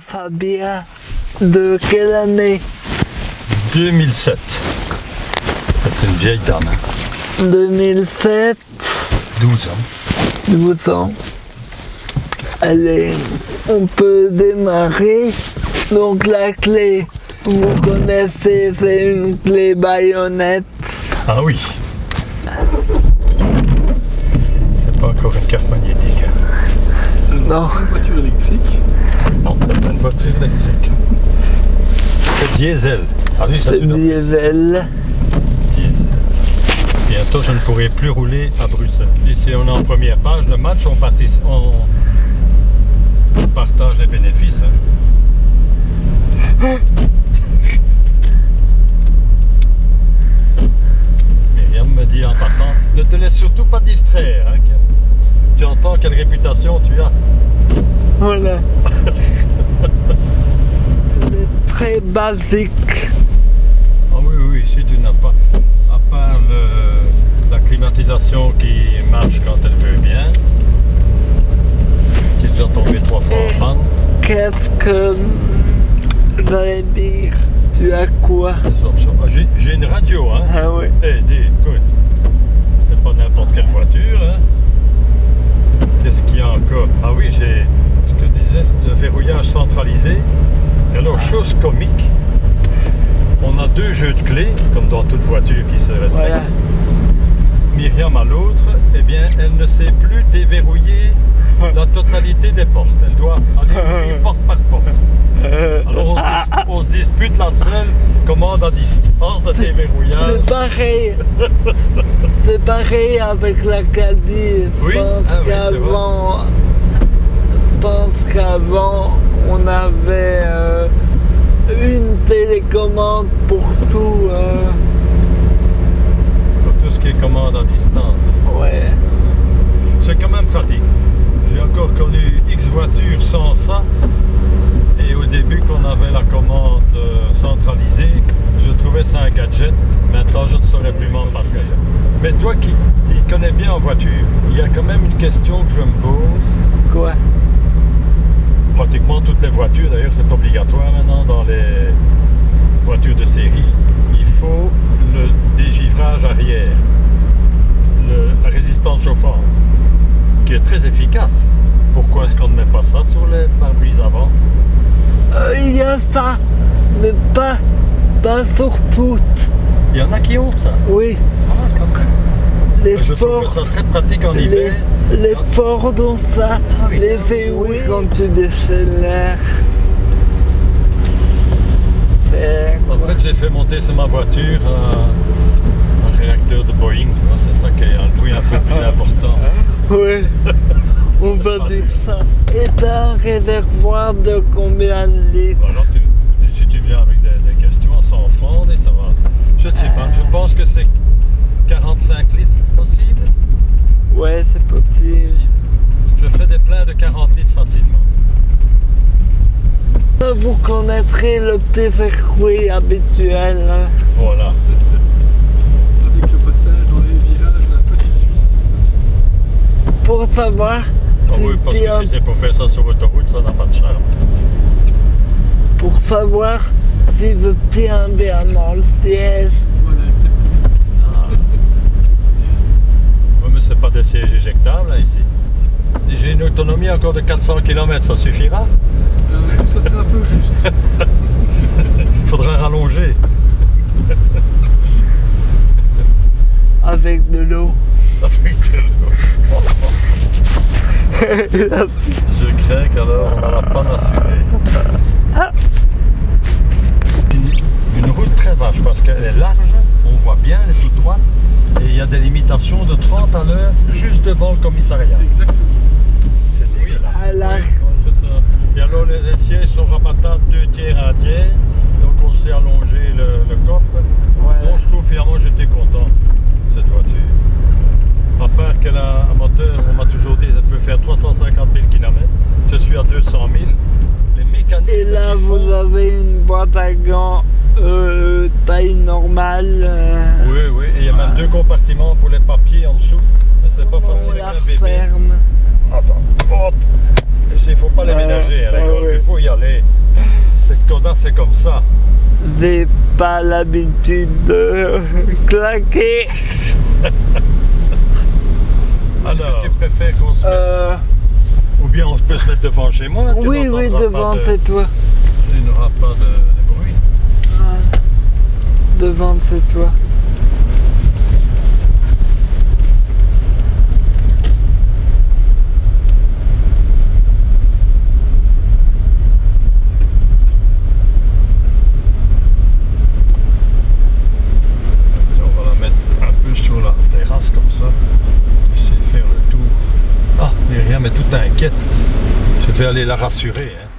Fabia de quelle année? 2007. C'est une vieille dame, hein. 2007, 12 ans. 12 ans. Allez, on peut démarrer. Donc la clé, vous connaissez, c'est une clé baïonnette. Ah oui. C'est pas encore une carte magnétique. hein. Non, Une voiture électrique. Non, c'est pas une voiture électrique. C'est diesel. Ah oui, c'est diesel. diesel. Bientôt, je ne pourrai plus rouler à Bruxelles. Ici, on est en première page de match. On, on- on partage les bénéfices. hein. Myriam me dit en partant, ne te laisse surtout pas distraire. hein, que- tu entends quelle réputation tu as. Voilà. C'est très basique. Ah oui, oui, si tu n'as pas, à part le- la climatisation qui marche quand elle veut bien, qui est déjà tombée trois fois en panne, Qu'est-ce que j'allais dire? Tu as quoi? Ah, j'ai- une radio, hein. Ah oui. Eh, dis, écoute, c'est pas n'importe quelle voiture, hein. Qu'est-ce qu'il y a encore Ah oui, j'ai ce que je disais, le verrouillage centralisé. Et alors, chose comique, on a deux jeux de clés, comme dans toute voiture qui se respecte. Voilà. Myriam à l'autre, eh bien, elle ne sait plus déverrouiller la totalité des portes. Elle doit aller ouvrir porte par porte. Alors on se, dis- on se dispute la seule commande à distance de déverrouillage. C'est pareil. C'est pareil avec la Caddy. Je Oui, pense ah oui, qu'avant. Je pense qu'avant on avait euh, une télécommande pour tout. euh, Pour tout ce qui est commande à distance. ouais. C'est quand même pratique. J'ai encore connu X voitures sans ça. Et au début, qu'on avait la commande euh, centralisée, je trouvais ça un gadget. Maintenant, je ne saurais plus m'en passer. Mais toi qui t'y connais bien en voiture, il y a quand même une question que je me pose. Quoi? Pratiquement toutes les voitures, d'ailleurs, c'est obligatoire maintenant dans les voitures de série. Il faut le dégivrage arrière, le- la résistance chauffante, qui est très efficace. Pourquoi est-ce qu'on ne met pas ça sur les pare-brises avant? Euh, Il y a ça, mais pas, pas sur toutes. Il y en a qui ont ça. Oui, Ah, quand même. les Je trouve que ça très pratique en Les, hiver. Les Ford ont ça, les VW Oui. quand tu décélères. C'est En fait, j'ai fait monter sur ma voiture un, un réacteur de Boeing. C'est ça qui est un bruit un peu plus important. Oui, on va dire ça. Et un réservoir de combien de litres Alors, tu- si tu viens avec des, des questions à 100 francs, et ça va. Je ne sais pas. Je pense que c'est 45 litres possible. Ouais, c'est possible. Je fais des pleins de 40 litres facilement. Vous connaîtrez le petit circuit habituel. hein. Voilà. Avec le passage dans les virages de la petite Suisse. Pour savoir Ah si oui, parce que si c'est pour faire ça sur autoroute, ça n'a pas de charme. pour savoir si je tiens bien dans le siège. Voilà, exactement. Ah. Oui, mais c'est pas des sièges éjectables là, ici. J'ai une autonomie encore de 400 km, ça suffira Euh, ça c'est un peu juste. Il faudra rallonger. avec de l'eau. Avec de l'eau. Je crains qu'alors on n'aura pas d'assurer. Une, une route très vache parce qu'elle est large, on voit bien, elle est toute droite et il y a des limitations de 30 à l'heure juste devant le commissariat. Exactement. C'est dégueulasse. à la- Oui, Et alors les, les sièges sont rabattables deux tiers à un tiers, donc on s'est allongé le, le coffre. Ouais. Donc je trouve finalement j'étais content cette voiture. À part qu'elle a un moteur, on m'a toujours dit qu'elle peut faire 350 000 km. Je suis à 200 000. Les mécanismes. Et là, vous font- avez une boîte à gants euh, taille normale. euh, Oui, oui, et il y a même deux compartiments pour les papiers en dessous. Mais c'est pas on facile avec un bébé. ferme. Attends, hop Il ne faut pas les Ouais, ménager, hein, ouais. il faut y aller. ça, c'est comme ça. J'ai pas l'habitude de claquer. Est-ce que tu préfères qu'on se mette Euh, Ou bien on peut se mettre devant chez moi oui, oui, devant, de- c'est toi. Tu n'auras pas de, de bruit. Ouais. Devant, c'est toi. Tiens, on va la mettre un peu sur la terrasse comme ça. Essayer de faire le tour. Ah, mais rien, mais tout Je vais aller la rassurer. hein.